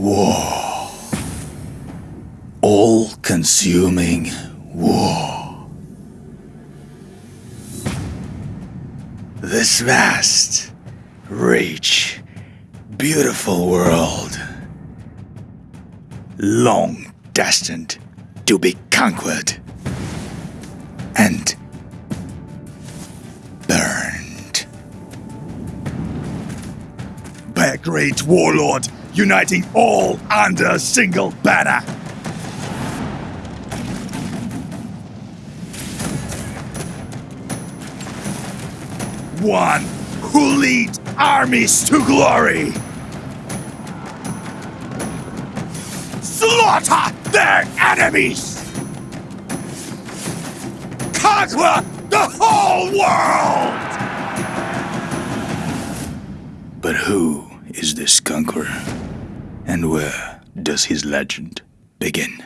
War. All consuming war. This vast, rich, beautiful world. Long destined to be conquered and burned. By a great warlord uniting all under a single banner. One who leads armies to glory. Slaughter their enemies! Conquer the whole world! But who is this conqueror? And where does his legend begin?